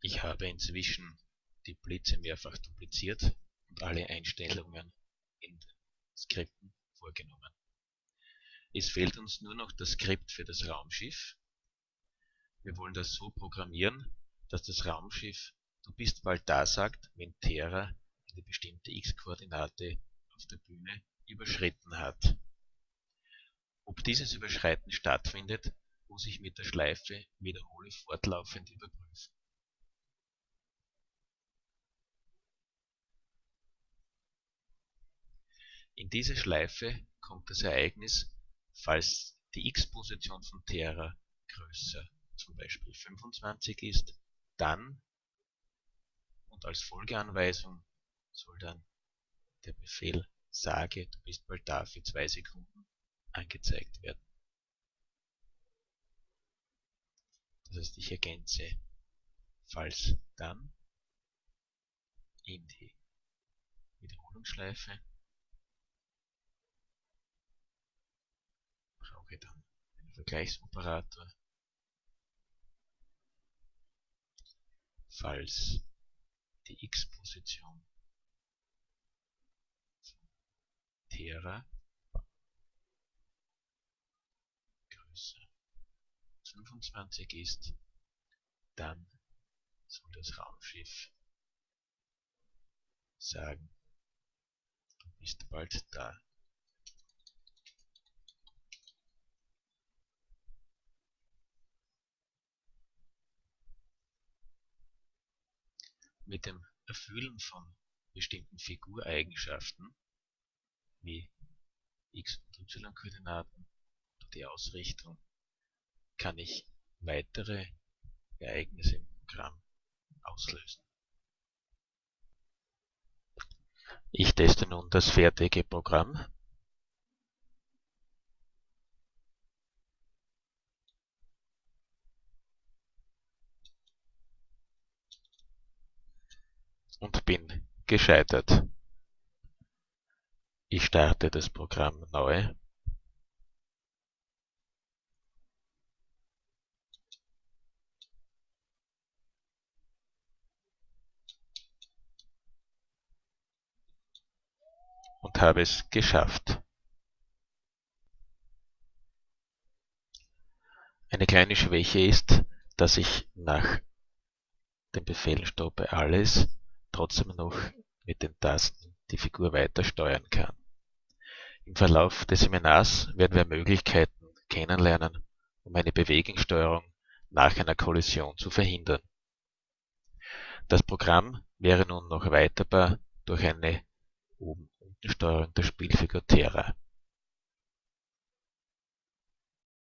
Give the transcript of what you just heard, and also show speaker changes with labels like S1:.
S1: Ich habe inzwischen die Blitze mehrfach dupliziert und alle Einstellungen in Skripten vorgenommen. Es fehlt uns nur noch das Skript für das Raumschiff. Wir wollen das so programmieren, dass das Raumschiff Du bist bald da sagt, wenn Terra eine bestimmte x-Koordinate auf der Bühne überschritten hat. Ob dieses Überschreiten stattfindet, muss ich mit der Schleife Wiederhole fortlaufend überprüfen. In diese Schleife kommt das Ereignis, falls die x-Position von Terra größer zum Beispiel 25 ist, dann und als Folgeanweisung soll dann der Befehl sage, du bist bald da für zwei Sekunden angezeigt werden. Das heißt, ich ergänze falls dann in die Wiederholungsschleife brauche dann einen Vergleichsoperator falls die x-Position Terra größer 25 ist, dann soll das Raumschiff sagen, du bist bald da. Mit dem Erfüllen von bestimmten Figureigenschaften wie x- und y-Koordinaten oder die Ausrichtung kann ich weitere Ereignisse im Programm auslösen. Ich teste nun das fertige Programm. Und bin gescheitert. Ich starte das Programm neu. und habe es geschafft. Eine kleine Schwäche ist, dass ich nach dem Befehl stoppe alles trotzdem noch mit den Tasten die Figur weiter steuern kann. Im Verlauf des Seminars werden wir Möglichkeiten kennenlernen, um eine Bewegungssteuerung nach einer Kollision zu verhindern. Das Programm wäre nun noch erweiterbar durch eine Oben-Unten-Steuerung der Spielfigur Terra